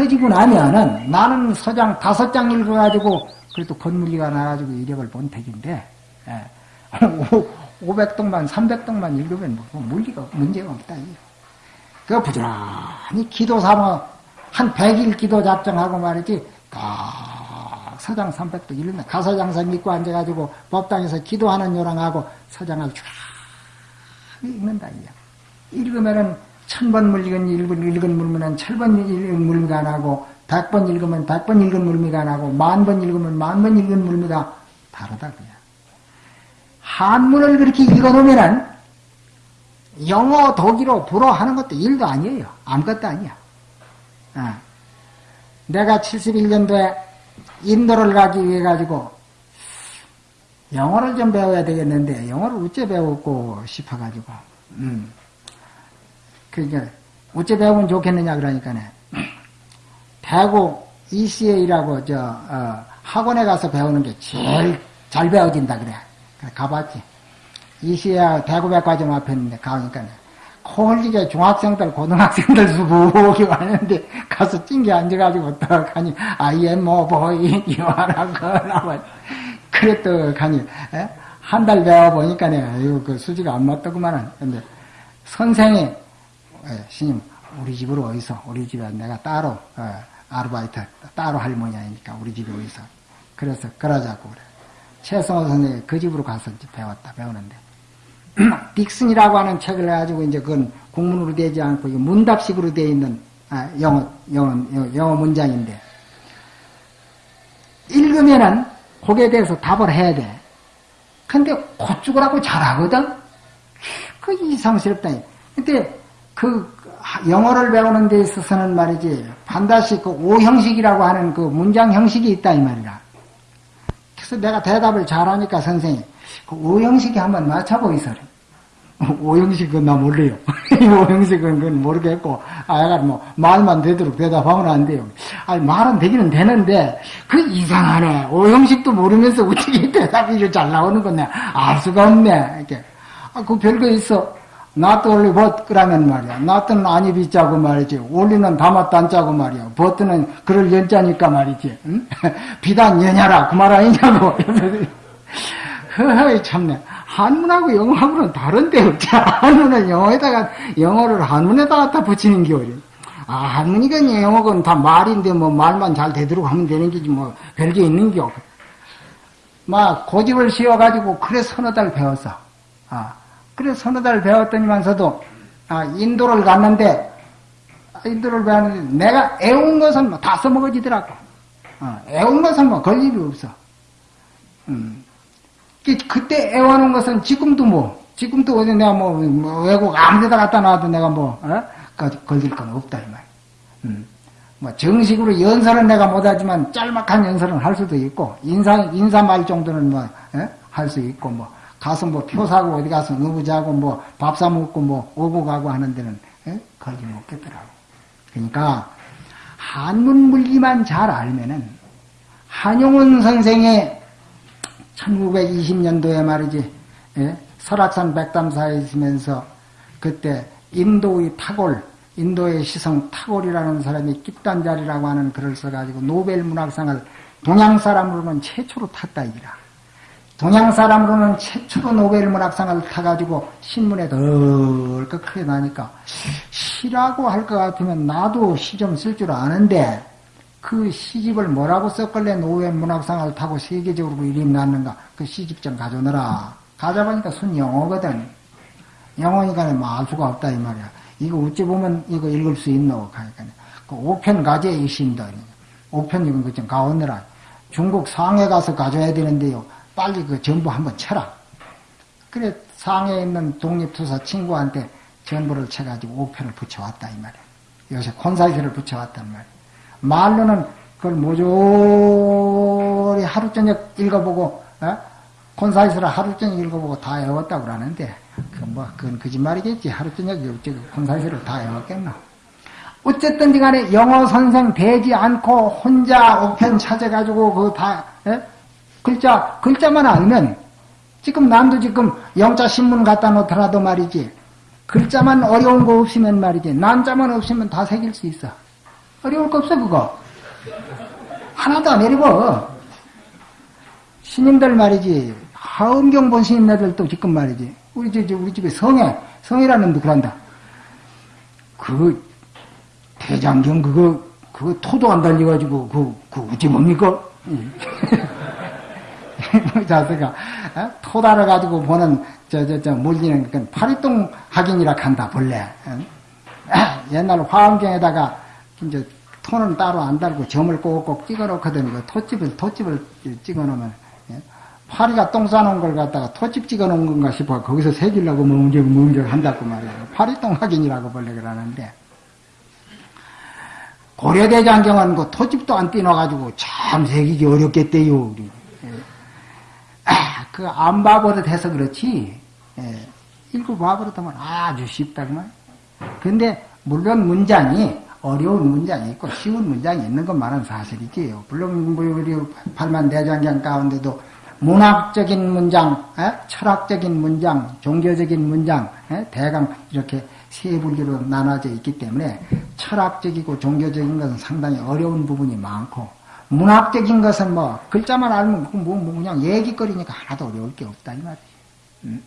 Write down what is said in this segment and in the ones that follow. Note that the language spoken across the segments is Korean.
터지고 나면은 나는 서장 다섯 장 읽어가지고 그래도 건물리가 나가지고 이력을 본 택인데 예. 500동만 300동만 읽으면 뭐 물리가 문제가 없다. 그 부지런히 기도 삼아 한 100일 기도 작정하고 말이지 딱 서장 300도 읽는 가서장사 믿고 앉아가지고 법당에서 기도하는 요랑하고 서장을 쫙 읽는다. 읽으면은 천번 물리건 읽은, 읽은 물면은 천번 읽은 물미가 안 하고 백번 읽으면 백번 읽은 물미가 안 하고 만 번 읽으면 만 번 읽은 물미가 다르다 그야. 한문을 그렇게 읽어놓으면은 영어, 독일어, 불어 하는 것도 일도 아니에요. 아무것도 아니야. 어. 내가 71년도에 인도를 가기 위해 가지고 영어를 좀 배워야 되겠는데 영어를 어째 배우고 싶어가지고 음. 그게 어째 배우면 좋겠느냐 그러니까네. 대구 ECA라고 저 어, 학원에 가서 배우는 게 제일 잘 배워진다 그래. 가봤지. ECA 대구백과점 앞에 있는데 가니까 콜리게 중학생들 고등학생들 수북이 왔는데 가서 찡겨 앉아가지고 어떡하니. 아이엠 모보이 이와라거나 그랬더가니 한 달 배워보니까 내가 그 수지가 안 맞더구만은. 근데 선생이 예, 스님 우리 집으로 어디서 우리 집에 내가 따로 어, 아르바이트 따로 할머니니까 우리 집에 어디서 그래서 그러자고 그래 최성호 선생이 그 집으로 가서 배웠다 배우는데 딕슨이라고 하는 책을 가지고 이제 그건 국문으로 되지 않고 문답식으로 되어 있는 아, 영어, 영어, 영어 문장인데 읽으면은 거기에 대해서 답을 해야 돼. 근데 곧 죽으라고 잘하거든? 그 이상스럽다. 근데 그 영어를 배우는 데 있어서는 말이지 반드시 그 오형식이라고 하는 그 문장 형식이 있다 이 말이라. 그래서 내가 대답을 잘하니까 선생이 그 오형식이 한번 맞춰보이소래. 오형식은 나 몰라요. 오형식은 그건 모르겠고, 아, 야가 뭐, 말만 되도록 대답하면 안 돼요. 아니, 말은 되기는 되는데, 그 이상하네. 오형식도 모르면서 어떻게 대답이 잘 나오는 건데, 알 수가 없네. 이렇게. 아, 그 별거 있어. 나또 원래 벗, 그러면 말이야. 나또는 아니 비자고 말이지. 원리는 다맛도 안 짜고 말이야. 벗드는 그럴 연자니까 말이지. 응? 비단 연야라. 그 말 아니냐고. 허허, 참네. 한문하고 영어하고는 다른데, 어째 한문은 영어에다가, 영어를 한문에다가 갖다 붙이는 게 어려. 아, 한문이건 영어건 다 말인데, 뭐, 말만 잘 되도록 하면 되는 게지, 뭐, 별게 있는 게 없. 막, 고집을 씌워가지고, 그래 서너 달 배웠어. 아, 그래 서너 달 배웠더니만서도, 아, 인도를 갔는데, 인도를 배웠는데, 내가 애운 것은 뭐 다 써먹어지더라고. 어, 애운 것은 뭐, 걸림이 없어. 음. 그때 애워놓은 것은 지금도 뭐, 지금도 어디 내가 뭐, 뭐 외국 아무 데다 갖다 놔도 내가 뭐, 어? 걸릴 건 없다, 이 말. 음. 뭐, 정식으로 연설은 내가 못하지만 짤막한 연설은 할 수도 있고, 인사, 인사 말 정도는 뭐, 어? 할수 있고, 뭐, 가서 뭐, 표 사고 어디 가서 누구 자고 뭐, 밥 사 먹고 뭐, 오고 가고 하는 데는, 어? 걸리면 없겠더라고. 그러니까, 한문 물리만 잘 알면은, 한용운 선생의 1920년도에 말이지 예? 설악산 백담사에 있으면서 그때 인도의 타골 인도의 시성 타골이라는 사람이 기탄잘리라고 하는 글을 써가지고 노벨 문학상을 동양 사람으로는 최초로 탔다 이라. 동양 사람으로는 최초로 노벨 문학상을 타가지고 신문에 덜 크게 나니까 시라고 할 것 같으면 나도 시 좀 쓸 줄 아는데 그 시집을 뭐라고 썼길래 노회 문학상을 타고 세계적으로 그 이름이 났는가? 그 시집 좀 가져오너라. 가져보니까 순 영어거든. 영어니까 뭐알 수가 없다, 이 말이야. 이거 어찌 보면 이거 읽을 수 있노? 하니까. 그 5편 가져야 이신다. 5편 이건 그좀 가오느라. 중국 상해 가서 가져야 되는데요. 빨리 그 전부 한번 쳐라. 그래, 상해에 있는 독립투사 친구한테 전부를 쳐가지고 5편을 붙여왔다, 이 말이야. 요새 콘사이트를 붙여왔단 말이야. 말로는 그걸 모조리 하루 저녁 읽어보고 어? 콘사이스를 하루 저녁 읽어보고 다 외웠다고 그러는데 그뭐 그건 거짓말이겠지 하루 저녁 어째 콘사이스를 다 외웠겠나 어쨌든 간에 영어 선생 되지 않고 혼자 옥편 찾아가지고 그다 예? 글자 글자만 알면 지금 남도 지금 영자 신문 갖다 놓더라도 말이지 글자만 어려운 거 없으면 말이지 난자만 없으면 다 새길 수 있어 어려울 거 없어, 그거. 하나도 안 어려워. 스님들 말이지, 하음경 본 스님네들도 지금 말이지, 우리, 저, 저, 우리 집에 성에, 성이라는 놈도 그런다. 그, 대장경 그거, 그거 토도 안 달려가지고, 그, 그, 어찌 뭡니까? 자세가, 어? 토 달아가지고 보는, 저, 저, 저, 물리는, 그, 파리똥 확인이라 한다, 본래. 어? 옛날 화엄경에다가, 이제, 토는 따로 안 달고 점을 꼭꼭 찍어 놓거든. 그 토집을, 토집을 찍어 놓으면, 예? 파리가 똥 싸놓은 걸 갖다가 토집 찍어 놓은 건가 싶어. 거기서 새기려고 멍적, 멍적 한다고 말이에요. 파리똥 확인이라고 본래 그러는데. 고려대장경은 그 토집도 안 띄워가지고 참 새기기 어렵겠대요. 아, 그안 봐버릇 해서 그렇지. 예, 읽어봐버릇하면 아주 쉽다 그만. 근데 물론 문장이 어려운 문장이 있고 쉬운 문장이 있는 것만은 사실이지요. 물론 뭐 우리 팔만 대장경 가운데도 문학적인 문장, 에? 예, 철학적인 문장, 종교적인 문장, 에? 예, 대강 이렇게 세 분류로 나눠져 있기 때문에 철학적이고 종교적인 것은 상당히 어려운 부분이 많고 문학적인 것은 뭐 글자만 알면 뭐, 뭐 그냥 얘기거리니까 하나도 어려울 게 없다 이 말이지. 음.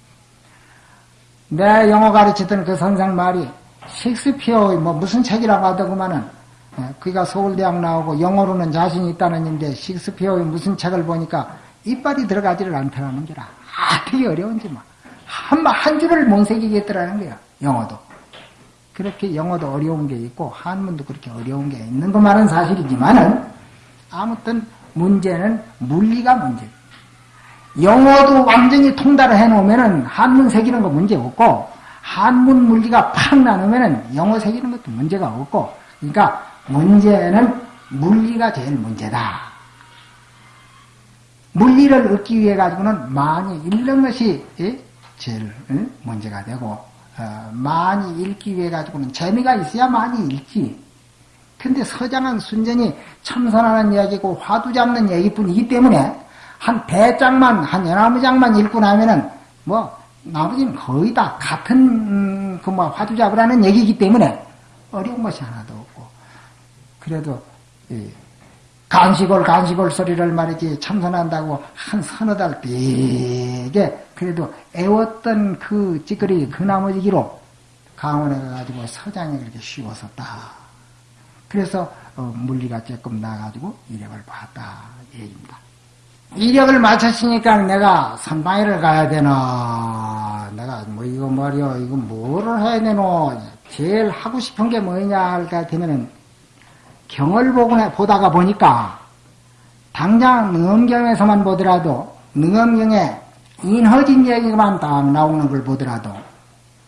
내 영어 가르치던 그 선생 말이 셰익스피어의 뭐 무슨 책이라고 하더구만은 예, 그가 서울대학 나오고 영어로는 자신이 있다는 인데 셰익스피어의 무슨 책을 보니까 이빨이 들어가지를 않더라는 게라. 아, 되게 어려운지 뭐. 한, 한 줄을 못 새기겠더라는 거야. 영어도. 그렇게 영어도 어려운 게 있고 한문도 그렇게 어려운 게 있는 것만은 사실이지만은 아무튼 문제는 물리가 문제. 영어도 완전히 통달을 해놓으면은 한문 새기는 거 문제 없고 한문 물리가 팍 나누면은 영어 새기는 것도 문제가 없고 그러니까 문제는 물리가 제일 문제다. 물리를 얻기 위해 가지고는 많이 읽는 것이 제일 문제가 되고 어, 많이 읽기 위해 가지고는 재미가 있어야 많이 읽지. 근데 서장은 순전히 참선하는 이야기고 화두 잡는 얘기뿐이기 때문에 한 대장만 한 열나무 장만 읽고 나면은 뭐 나머지는 거의 다 같은 음, 그뭐 화두 잡으라는 얘기이기 때문에 어려운 것이 하나도 없고 그래도 간식을 간식을 소리를 말이지 참선한다고 한 서너 달 되게 그래도 애웠던 그 찌끄리 그 나머지기로 강원에 가가지고 서장이 그렇게 쉬웠었다. 그래서 어, 물리가 조금 나가지고 이력을 봤다. 얘기입니다. 이력을 마쳤으니까 내가 선방위를 가야 되나? 내가 뭐 이거 말이야 이거 뭐를 해야 되노? 제일 하고 싶은 게 뭐냐 할까 되면은 경을 보다가 보니까 당장 능엄경에서만 보더라도 능엄경에 인허진 얘기만 딱 나오는 걸 보더라도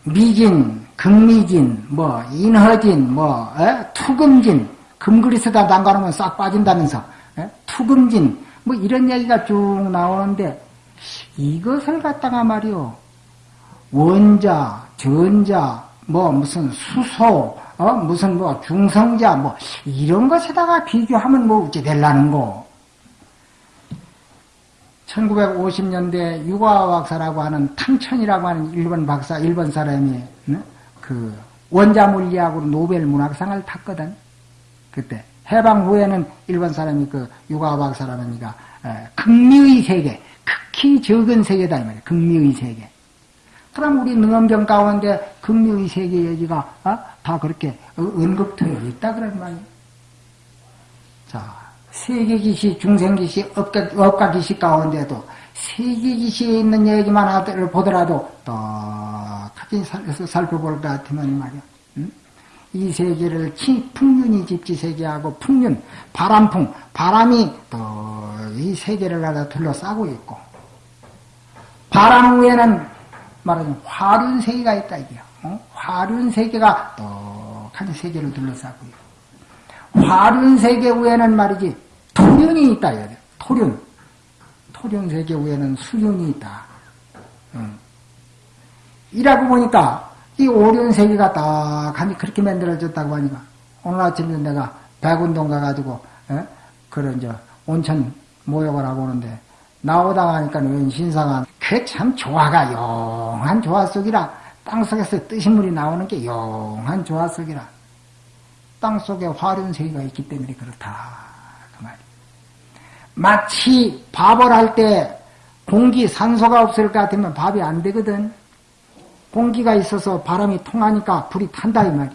미진, 극미진, 뭐 인허진, 뭐 에? 투금진, 금그리스다 담가놓으면 싹 빠진다면서 에? 투금진 뭐 이런 얘기가 쭉 나오는데 이것을 갖다가 말이요 원자, 전자, 뭐 무슨 수소, 어 무슨 뭐 중성자 뭐 이런 것에다가 비교하면 뭐 어찌 될라는 거. 1950년대 유과학사라고 하는 탕천이라고 하는 일본 박사, 일본 사람이 그 원자 물리학으로 노벨 문학상을 탔거든. 그때 해방 후에는 일본 사람이 그 유과학 사람이니까 극미의 세계, 극히 적은 세계다 이 말이야. 극미의 세계. 그럼 우리 능엄경 가운데 극미의 세계 얘기가 어? 다 그렇게 언급되어 있다 그런 말이야. 자. 세계기시, 중생기시, 업가, 업가기시 가운데도 세계기시에 있는 얘기만 하더라도 보더라도 똑같이 살펴볼 것 같으면 말이야. 응? 이 세계를 풍륜이 집지 세계하고 풍륜, 바람풍, 바람이 또 이 세계를 하다 둘러싸고 있고 바람 위에는 말하자면 화륜 세계가 있다 이게요. 어? 화륜 세계가 똑같이 세계를 둘러싸고 있고 화륜 세계 위에는 말이지 토륜이 있다. 토륜. 토륜 세계 위에는 수륜이 있다. 응. 이라고 보니까 이 오륜 세계가 딱 하니 그렇게 만들어졌다고 하니까 오늘 아침에 내가 백운동 가가지고 에? 그런 저 온천 모욕을 하고 오는데 나오다 가니까 웬 신사가 그 참 조화가 용한 조화 속이라 땅속에서 뜨신 물이 나오는 게 용한 조화 속이라 땅 속에 화륜세계가 있기 때문에 그렇다. 마치 밥을 할 때 공기, 산소가 없을 것 같으면 밥이 안 되거든. 공기가 있어서 바람이 통하니까 불이 탄다, 이 말이야.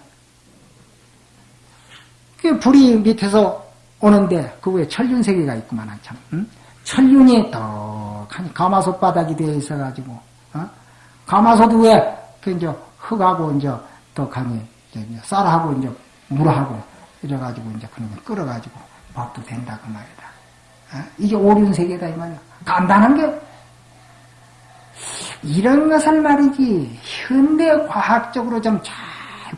그 불이 밑에서 오는데 그 위에 천륜세계가 있구만 참. 응? 천륜이 떡하니 가마솥 바닥이 되어 있어가지고 어? 가마솥 위에 그 이제 흙하고 이제 떡하니 쌀하고 이제 물하고 이래가지고 이제 그런 거 끓어가지고 밥도 된다 그 말이다. 어? 이게 오륜 세계다 이 말이야. 간단한 게 이런 것을 말이지 현대 과학적으로 좀 잘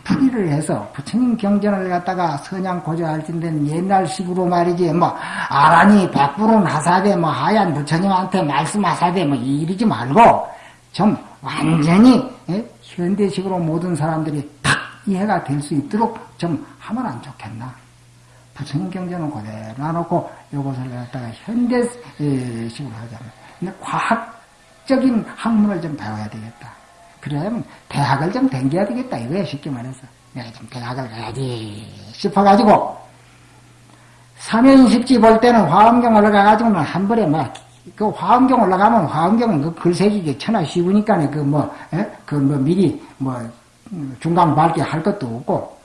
풀이를 해서 부처님 경전을 갖다가 선양 고조할진된 옛날식으로 말이지 뭐 아라니 백불은 하사대 뭐 하얀 부처님한테 말씀하사대 뭐 이러지 말고 좀 완전히 예? 현대식으로 모든 사람들이 탁 이해가 될 수 있도록 좀 하면 안 좋겠나 경전은 그대로 놔놓고 이것을 갖다가 현대식으로 하자면. 근데 과학적인 학문을 좀 배워야 되겠다. 그러면 대학을 좀 댕겨야 되겠다. 이거야 쉽게 말해서. 내가 좀 대학을 가야지 싶어가지고. 사면십지 볼 때는 화엄경 올라가가지고는 한 번에 막 그 화엄경 올라가면 화엄경은 그 글새기기 천하 쉬우니까 그뭐 그뭐 미리 뭐 중간 밝게 할 것도 없고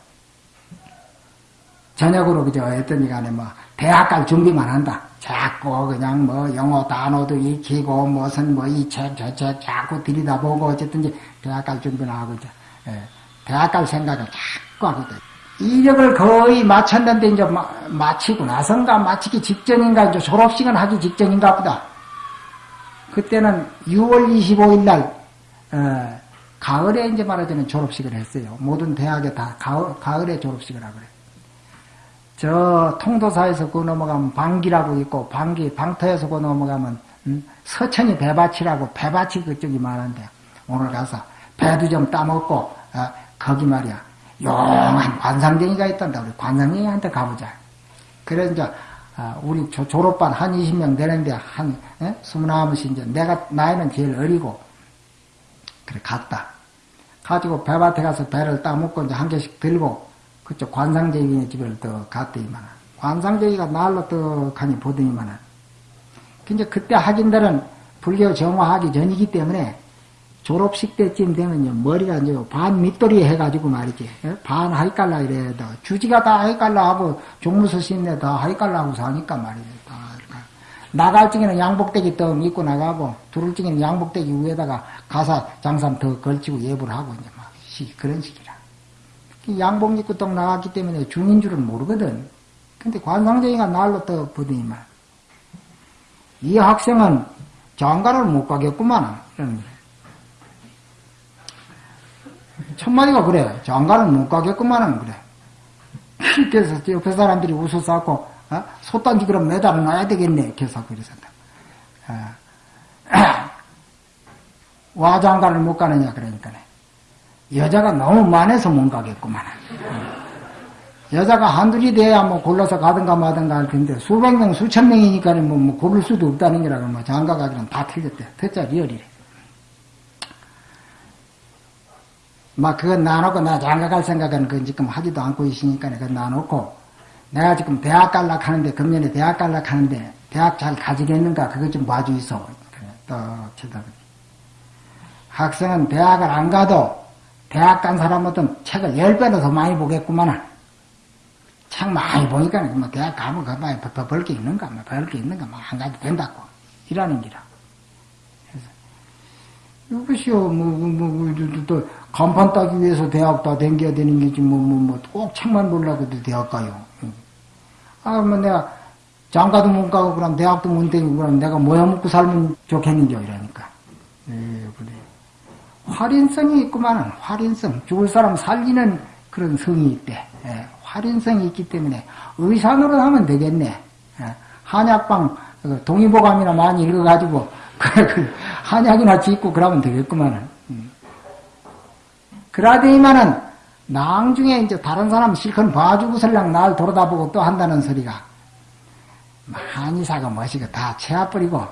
저녁으로 그저 했더니 간에 뭐 대학 갈 준비만 한다. 자꾸 그냥 뭐 영어 단어도 익히고 무슨 뭐 이 책 저 책 자꾸 들여다보고 어쨌든지 대학 갈 준비를 하고 이제 예, 대학 갈 생각을 자꾸 하거든. 이력을 거의 마쳤는데 이제 마, 마치고 나선가 마치기 직전인가 이제 졸업식은 하기 직전인가 보다. 그때는 6월 25일 날 어, 가을에 이제 말하자면 졸업식을 했어요. 모든 대학에 다 가을, 가을에 졸업식을 하고 그래. 저 통도사에서 그 넘어가면 방기라고 있고 방기 방터에서 그 넘어가면 음, 서천이 배밭이라고 배밭이 그쪽이 많은데 오늘 가서 배도 좀 따먹고 어, 거기 말이야. 용한 관상쟁이가 있단다. 우리 관상쟁이한테 가보자. 그래 이제 어, 우리 조, 졸업반 한 20명 되는데 한 예? 20명씩 이제 내가 나이는 제일 어리고 그래 갔다. 가지고 배밭에 가서 배를 따먹고 이제 한 개씩 들고 그쪽 관상제이네 집을 더 갔더니만 관상제이가 날로 떡하니 보더니만 근데 그때 학인들은 불교 정화하기 전이기 때문에 졸업식 때쯤 되면요 머리가 이제 반 밑돌이 해가지고 말이지 예? 반 하이깔라 이래도 주지가 다 하이깔라 하고 종무서 신네 다 하이깔라 하고 사니까 말이지 다 나갈 적에는 양복대기 떡 입고 나가고 들을 적에는 양복대기 위에다가 가사 장삼 더 걸치고 예불 하고 이제 막 그런 식이라. 양복 입고 떡 나갔기 때문에 중인 줄은 모르거든. 근데 관상쟁이가 날로 또 보더니만 이 학생은 장가를 못 가겠구만. 첫마디가 그래. 장가를 못 가겠구만. 그래. 그래서 옆에 사람들이 웃어서고 어? 소단지 그럼 매달아 놔야 되겠네. 계속 그러선다. 어. 와 장가를 못 가느냐 그러니까 여자가 너무 많아서 못 가겠구만. 여자가 한둘이 돼야 뭐 골라서 가든가 마든가 할 텐데 수백 명, 수천 명이니까 뭐, 뭐 고를 수도 없다는 게라고 뭐 장가 가기는 다 틀렸대. 듣자 리얼이래. 막 그건 놔놓고 나 장가 갈 생각은 그 지금 하지도 않고 있으니까 그건 놔놓고 내가 지금 대학 갈락 하는데 금년에 대학 갈락 하는데 대학 잘 가지겠는가 그것 좀 봐주이소. 그래, 또 쳐다보니. 학생은 대학을 안 가도 대학 간 사람은 책을 열 배로 더 많이 보겠구만. 책 많이 보니까 뭐 대학 가면 그만 벌게 있는가, 뭐 벌게 있는가, 뭐안 가도 된다고. 이라는 기라. 그래서 이것이요, 뭐, 뭐, 뭐, 또, 간판 따기 위해서 대학 다 댕겨야 되는 게지, 뭐, 뭐, 뭐, 꼭 책만 보려고도 대학 가요. 아, 뭐 내가 장가도 못 가고, 그럼 대학도 못 다니고, 그럼 내가 뭐야 먹고 살면 좋겠는지, 이러니까. 예, 그래. 활인성이 있구만은 활인성 죽을 사람 살리는 그런 성이 있대. 예, 활인성이 있기 때문에 의산으로 하면 되겠네. 예, 한약방 그 동의보감이나 많이 읽어가지고 그 한약이나 짓고 그러면 되겠구만은. 음. 그러더니만은 나중에 이제 다른 사람 실컷 봐주고 설랑 날 돌아다보고 또 한다는 소리가 한의사가 뭐시고 다 채워버리고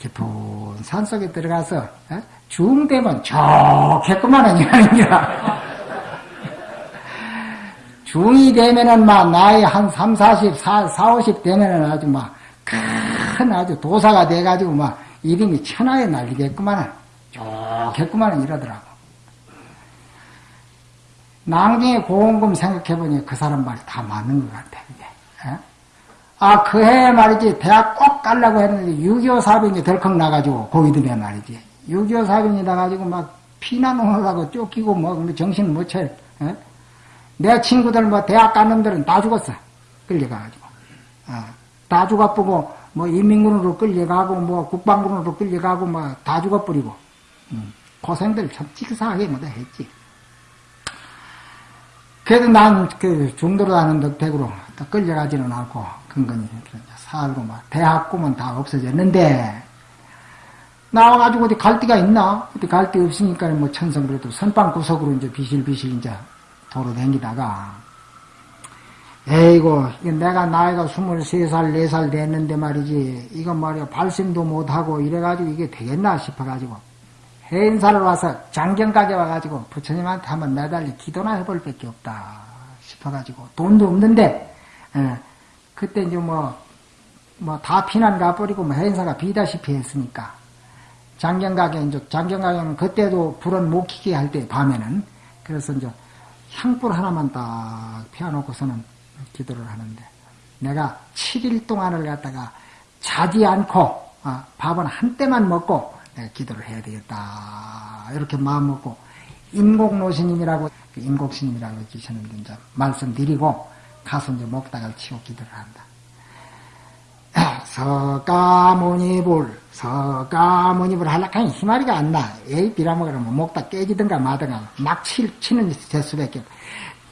깊은 산속에 들어가서 어? 중되면 좋겠구만 하니라. 중이 되면은 막 나이 한 3, 40, 4, 4 50 되면은 아주 막 큰 아주 도사가 돼가지고 막 이름이 천하에 날리겠구만은 좋겠구만은 이러더라고. 낭중에 고원금 생각해보니 그 사람 말이 다 맞는 것 같아, 이게. 예? 아, 그 해 말이지, 대학 꼭 가려고 했는데, 6.25 사병이 덜컥 나가지고, 고이드에 말이지. 6.25 사병이 나가지고 막 피난하고 쫓기고 뭐, 정신 못 차려. 예? 내 친구들 뭐, 대학 간 놈들은 다 죽었어. 끌려가가지고. 어, 다 죽어보고, 뭐, 인민군으로 끌려가고, 뭐, 국방군으로 끌려가고, 뭐, 다 죽어버리고. 음, 고생들 참 치사하게 못 했지. 그래도 난 그 중도로 가는 덕택으로 끌려가지는 않고 근근히 살고 막 대학 꿈은 다 없어졌는데 나와가지고 어디 갈 데가 있나? 어디 갈 데 없으니까 뭐 천성 그래도 선방 구석으로 이제 비실비실 이제 도로 댕기다가 에이고 내가 나이가 23살 4살 됐는데 말이지 이건 말이야 발심도 못하고 이래가지고 이게 되겠나 싶어가지고 행사를 와서 장경가게 와가지고 부처님한테 한번 매달리 기도나 해볼 밖에 없다 싶어가지고 돈도 없는데 예, 그때 이제 뭐 뭐 다 피난 가버리고 뭐 행사가 비다시피 했으니까 장경가게 이제 장경가게는 그때도 불은 못 켜게 할 때 밤에는 그래서 이제 향불 하나만 딱 피워놓고서는 기도를 하는데 내가 7일 동안을 갖다가 자지 않고 어, 밥은 한 때만 먹고 기도를 해야 되겠다. 이렇게 마음 먹고 인곡노신님이라고 인곡신님이라고 계시는데 이제 말씀드리고 가서 이제 목닥을 치고 기도를 한다. 서가모니불 서가모니불 하락하니 희마리가 안 나. 에이 비라먹으면 목닥 깨지든가 마든가 막 치, 치는 재수밖에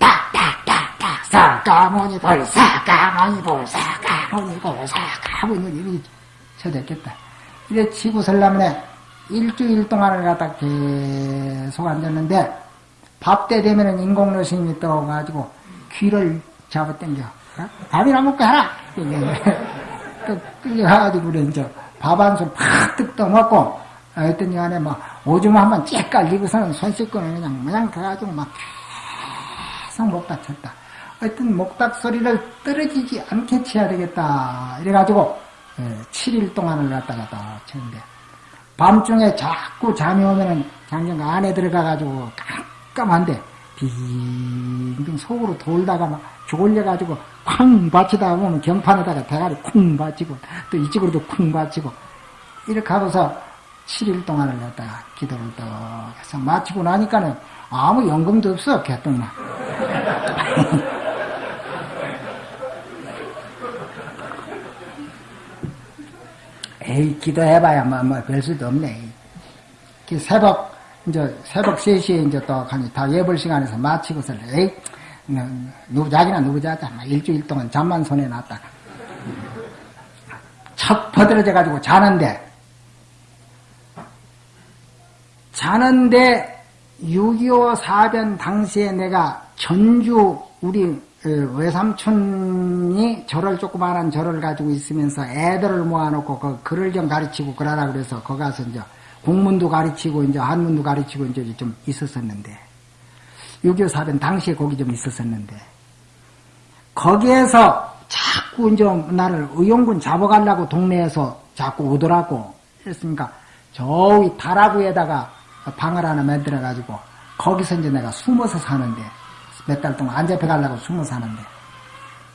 딱딱 딱딱 서가모니불 서가모니불 서가모니불 서가모니불 이렇게 쳐졌겠다. 이래 치고 설라면에 일주일 동안을 갖다 계속 앉았는데 밥때 되면은 인공노 스님이 떠가지고 귀를 잡아당겨. 어? 밥이나 먹고 하라! 또 끌려가가지고 그래 이제 밥 한 손팍 떠먹고 했더니 안에 막 오줌 한번 쫙 깔리고서는 손 씻고는 그냥 그냥 가가지고 막 계속 목닥 쳤다. 하여튼 목닥 소리를 떨어지지 않게 치야 되겠다. 이래가지고 7일 예, 동안을 갖다가 다 쳤는데 밤중에 자꾸 잠이 오면은 장경 안에 들어가가지고 깜깜한데 빙빙 속으로 돌다가 막 졸려가지고 쾅 받치다가 보면 경판에다가 대가리 쿵 받치고 또 이쪽으로도 쿵 받치고 이렇게 하고서 7일 동안을 갖다가 기도를 또 해서 마치고 나니까는 아무 연금도 없어 개똥만 에이, 기도해봐야 뭐, 뭐, 별 수도 없네. 그 새벽, 이제, 새벽 3시에 이제 또, 다 예벌 시간에서 마치고서, 에이, 누구 자기나 누구 자자. 일주일 동안 잠만 손에 놨다가. 척 퍼들어져 가지고 자는데, 자는데, 6.25 사변 당시에 내가 전주, 우리 그 외삼촌이 절을 조그마한 절을 가지고 있으면서 애들을 모아놓고 그 글을 좀 가르치고 그러라 그래서 거기 가서 이제 국문도 가르치고 이제 한문도 가르치고 이제 좀 있었었는데 6.25 사변 당시에 거기 좀 있었었는데 거기에서 자꾸 이제 나를 의용군 잡아가려고 동네에서 자꾸 오더라고 그랬으니까 저기 다라구에다가 방을 하나 만들어 가지고 거기서 이제 내가 숨어서 사는데 몇 달 동안 안 잡혀가려고 숨어 사는데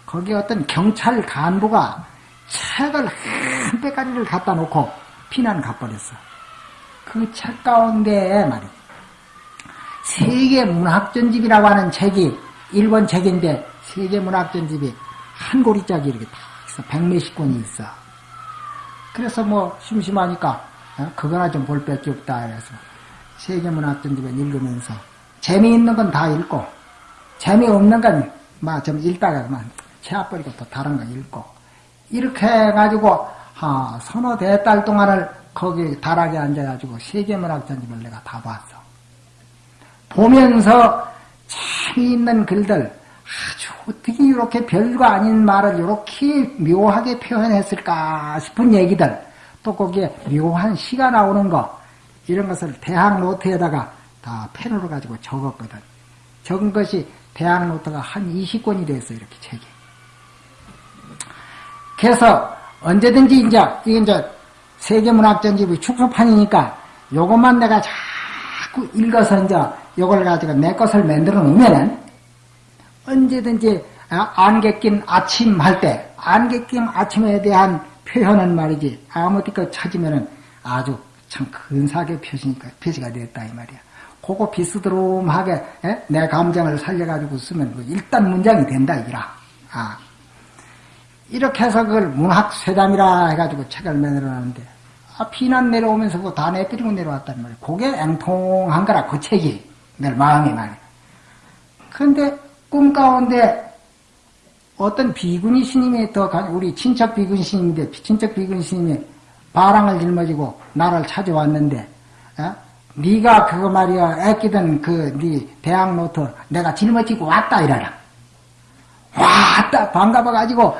거기 어떤 경찰 간부가 책을 한 빼가리를 갖다 놓고 피난 가버렸어. 그 책 가운데 말이 세계 문학전집이라고 하는 책이 일본 책인데 세계 문학전집이 한 고리짝이 이렇게 다 있어. 백몇십 권이 있어. 그래서 뭐 심심하니까 어? 그거나 좀볼뺄게 없다 그래서 세계 문학전집을 읽으면서 재미있는 건 다 읽고 재미없는 건, 막, 좀 읽다가 그만, 채워버리고 또 다른 거 읽고. 이렇게 해가지고, 아, 서너 대 달 동안을 거기 다락에 앉아가지고 세계문학 전집을 내가 다 봤어. 보면서 재미있는 글들, 아주 어떻게 이렇게 별거 아닌 말을 이렇게 묘하게 표현했을까 싶은 얘기들, 또 거기에 묘한 시가 나오는 거, 이런 것을 대학 노트에다가 다 펜으로 가지고 적었거든. 적은 것이 대학 노트가 한 20권이 됐어요, 이렇게 책이. 그래서 언제든지 이제, 이게 이제 세계문학전집의 축소판이니까 요것만 내가 자꾸 읽어서 이제 요걸 가지고 내 것을 만들어 놓으면은 언제든지 아, 안개 낀 아침 할 때, 안개 낀 아침에 대한 표현은 말이지, 아무데가 찾으면은 아주 참 근사하게 표시니까, 표시가 됐다, 이 말이야. 그거 비스드름하게, 에? 내 감정을 살려가지고 쓰면 그 일단 문장이 된다, 이라. 아. 이렇게 해서 그걸 문학쇠담이라 해가지고 책을 만들어 놨는데, 아, 피난 내려오면서 그거 다 내버리고 내려왔단 말이야. 그게 앵통한 거라, 그 책이. 내 마음이 말이야. 그런데 꿈 가운데 어떤 비구니 스님이 더 우리 친척 비구니 스님인데 친척 비구니 스님이 바랑을 짊어지고 나를 찾아왔는데 어? 네가 그거 말이야 애끼던 그네 대학 노트 내가 짊어지고 왔다 이래라 왔다 반가워가지고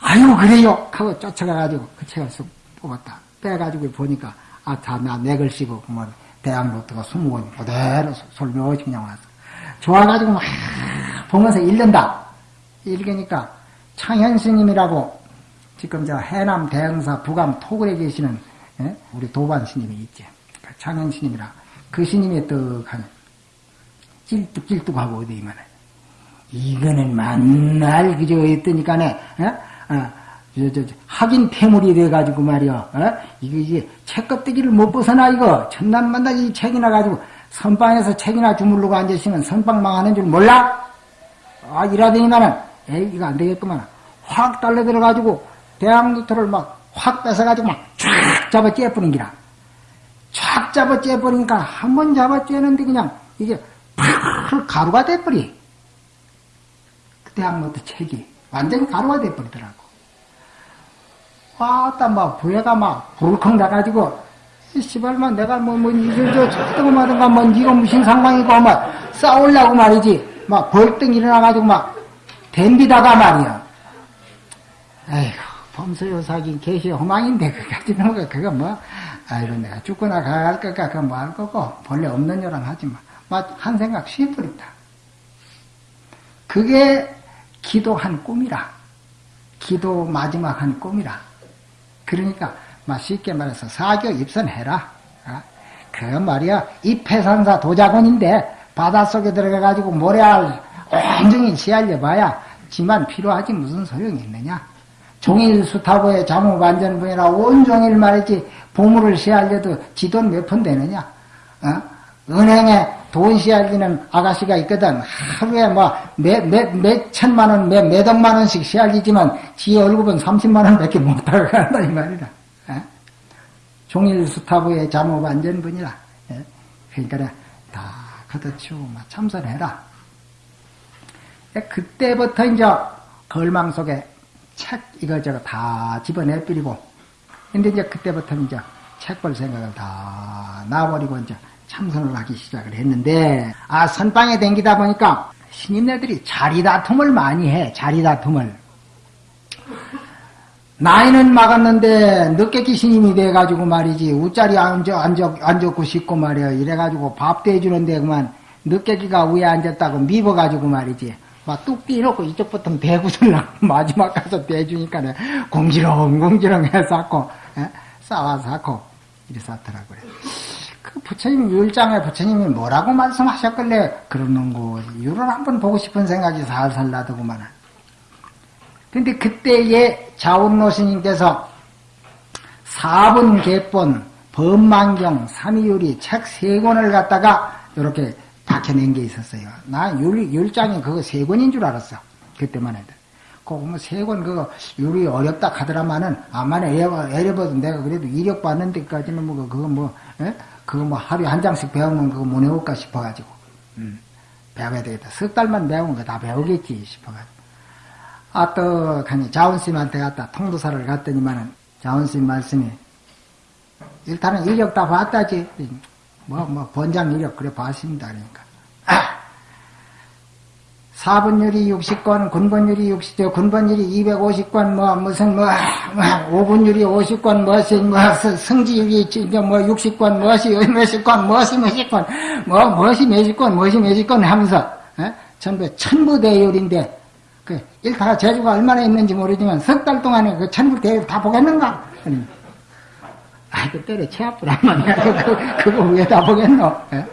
아유 그래요 하고 쫓아가가지고 그 책을 쑥 뽑았다 빼가지고 보니까 아 다 나 내 글씨고 뭐 대학 노트가 20권 그대로 솔며시 그냥 왔어 좋아가지고 막 보면서 읽는다 읽으니까 창현 스님이라고 지금 저 해남 대흥사 부감 토굴에 계시는 예? 우리 도반 스님이 있지. 그 창현 스님이라 그 스님이 떡하는 찔뚝찔뚝하고 어디만 이거는 만날 그저 했더니까네 예? 어, 확인 폐물이 돼가지고 말이야. 어? 이거 이제 책껍데기를 못 벗어나 이거 천난만날 이 책이나 가지고 선방에서 책이나 주물르고 앉으시면 선방 망하는 줄 몰라? 아 이라더니만은 에이 이거 안 되겠구만 확 달려 들어가지고 대학노트를 막 확 뺏어가지고 막 쫙 잡아 째뿌린 기라 쫙 잡아 째뿌리니까 한 번 잡아 째는데 그냥 이게 팍 가루가 돼버리 그 대학노트 책이 완전히 가루가 돼버리더라고 와따 막 부해가 막 불컹 나가지고 씨발만 내가 뭐뭐 이저 저 뜨거마든가 뭐 이거 무슨 상황이고 막 싸우려고 말이지 막 벌떡 일어나가지고 막 댐비다가 말이야. 아이고, 범서요사긴 계시 허망인데, 그까지는 거, 그거 뭐, 아이고, 내가 죽거나 가갈 거까, 그거 뭐할 거고, 본래 없는 요랑 하지 마. 막한 생각 쉬어버린다. 그게 기도한 꿈이라. 기도 마지막 한 꿈이라. 그러니까, 막 쉽게 말해서 사교 입선해라. 어? 그 말이야, 입해산사 도자곤인데, 바닷속에 들어가가지고 모래알 온종일 시알려 봐야 지만 필요하지 무슨 소용이 있느냐. 종일 수타고의 자무반전분이라 온종일 말이지 보물을 시알려도 지돈 몇 푼 되느냐. 어? 은행에 돈 시알리는 아가씨가 있거든. 하루에 뭐, 몇, 몇, 몇 천만 원, 몇, 몇 억만 원씩 시알리지만, 지 월급은 30만 원 밖에 못하고 간다, 이 말이다. 어? 종일 수타부의 자무반전분이라. 예? 그러니까, 다 걷어치우고 참선해라. 그때부터 이제 걸망 속에 책 이거저거 다 집어내버리고 근데 이제 그때부터 이제 책볼 생각을 다 놔버리고 이제 참선을 하기 시작을 했는데 아 선방에 댕기다 보니까 신인네들이 자리다툼을 많이 해 자리다툼을. 나이는 막았는데 늦게 기신임이 돼가지고 말이지 우짜리 앉아, 앉아, 앉았고 싶고 말이야. 이래가지고 밥도 해주는데 그만 늦게기가 위에 앉았다고 미워가지고 말이지. 막뚝 띄놓고 이쪽부터 대구슬라 마지막 가서 대주니까 공지렁 공지렁 해서 싸와서 하고 이래 쌌더라고요. 그 부처님 율장에 부처님이 뭐라고 말씀하셨길래 그러는 거 이유를 한번 보고 싶은 생각이 살살 나더구만. 근데 그때에 자운노 스님께서 사분 개본 법만경 삼이율이 책 세 권을 갖다가 이렇게 박혀낸 게 있었어요. 나 율, 율장이 그거 세 권인 줄 알았어. 그때만 해도. 그거 뭐세 권, 그거 율이 어렵다 하더라마는, 아마는 에려버도 내가 그래도 이력 받는 데까지는 뭐, 그거 뭐, 에? 그거 뭐 하루에 한 장씩 배우면 그거 못 외울까 싶어가지고. 음, 배워야 되겠다. 석 달만 배우면 다 배우겠지 싶어가지고. 아, 또, 가니, 자원스님한테 갔다 통도사를 갔더니만은, 자원스님 말씀이, 일단은 이력 다 봤다지. 뭐, 뭐, 번장 이력, 그래 봤습니다. 그러니까. 아! 사분율이 60권, 군번율이 60, 군번율이 250권, 뭐, 무슨, 뭐, 뭐 5분율이 50권, 무엇이, 뭐, 성지율이, 뭐, 60권, 무엇이, 몇십 권, 무엇이, 몇십 권, 뭐, 무엇이 몇십 권, 무엇이 몇십 권 하면서, 예? 전부 천부대율인데 그 일타가 재주가 얼마나 있는지 모르지만 석 달 동안에 그 천부대율 다 보겠는가? 아, 그 때려 치 아프란 말이야. 그, 그, 그거 왜 다 보겠노? 예?